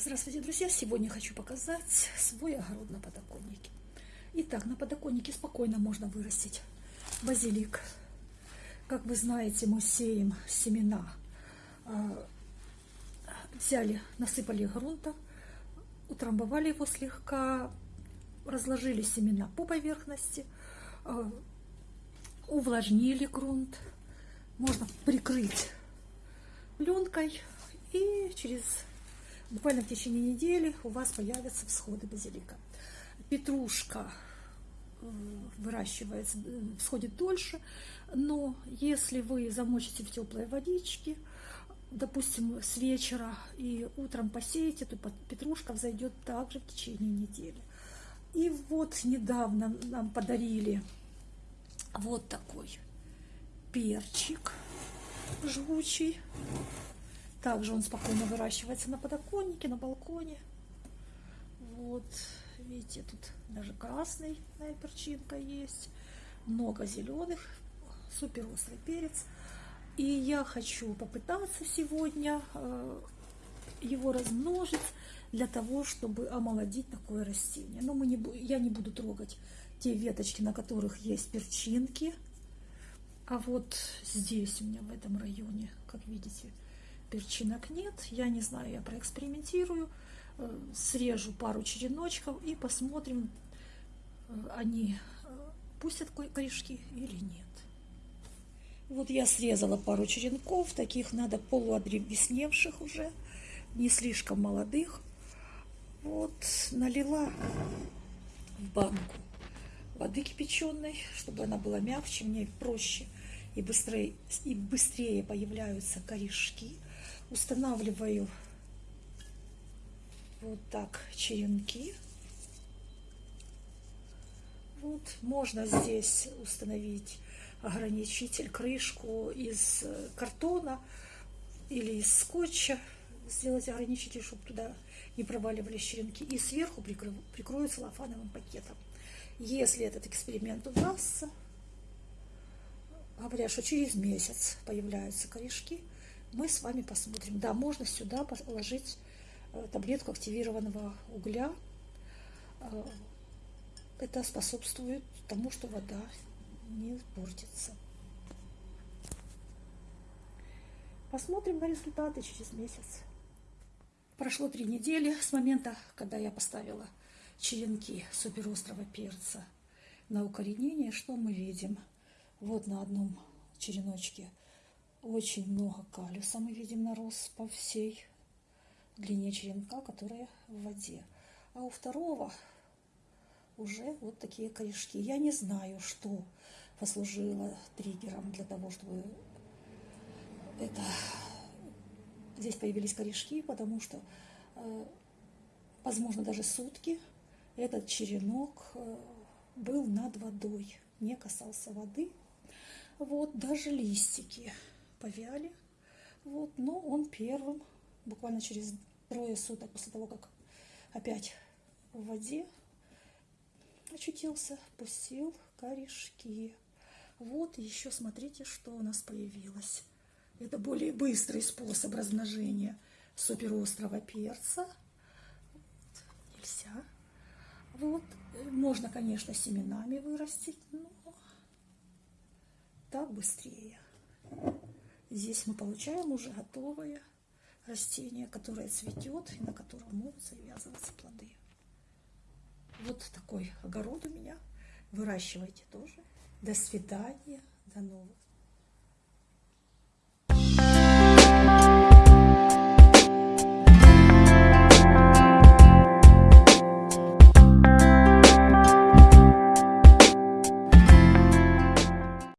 Здравствуйте, друзья! Сегодня хочу показать свой огород на подоконнике. Итак, на подоконнике спокойно можно вырастить базилик. Как вы знаете, мы сеем семена. А, взяли, насыпали грунта, утрамбовали его слегка, разложили семена по поверхности, а, увлажнили грунт. Можно прикрыть пленкой и через буквально в течение недели у вас появятся всходы базилика. Петрушка э, выращивается, э, всходит дольше, но если вы замочите в теплой водичке, допустим, с вечера и утром посеете, то петрушка взойдет также в течение недели. И вот недавно нам подарили вот такой перчик жгучий. Также он спокойно выращивается на подоконнике, на балконе. Вот, видите, тут даже красный перчинка есть, много зеленых, супер острый перец. И я хочу попытаться сегодня э, его размножить для того, чтобы омолодить такое растение. Но мы не, я не буду трогать те веточки, на которых есть перчинки. А вот здесь у меня в этом районе, как видите, перчинок нет. Я не знаю, я проэкспериментирую, э, срежу пару череночков и посмотрим, э, они э, пустят корешки или нет. Вот я срезала пару черенков, таких надо полуодревесневших уже, не слишком молодых. Вот, налила в банку воды кипяченой, чтобы она была мягче, мне проще и быстрее, и быстрее появляются корешки устанавливаю вот так черенки. Вот, можно здесь установить ограничитель, крышку из картона или из скотча, сделать ограничитель, чтобы туда не проваливались черенки, и сверху прикрою, прикрою целлофановым пакетом. Если этот эксперимент удастся, говорят, что через месяц появляются корешки, мы с вами посмотрим. Да, можно сюда положить э, таблетку активированного угля. Э, это способствует тому, что вода не портится. Посмотрим на результаты через месяц. Прошло три недели с момента, когда я поставила черенки суперострого перца на укоренение. Что мы видим? Вот на одном череночке очень много калиуса мы видим нарос по всей длине черенка, которая в воде. А у второго уже вот такие корешки. Я не знаю, что послужило триггером для того, чтобы это здесь появились корешки, потому что, э, возможно, даже сутки этот черенок э, был над водой, не касался воды. Вот даже листики повяли. Вот, но он первым, буквально через трое суток после того, как опять в воде очутился, пустил корешки. Вот еще смотрите, что у нас появилось. Это более быстрый способ размножения суперострого перца. Вот, нельзя. Вот, можно, конечно, семенами вырастить, но так быстрее. Здесь мы получаем уже готовое растение, которое цветет и на котором могут завязываться плоды. Вот такой огород у меня. Выращивайте тоже. До свидания. До новых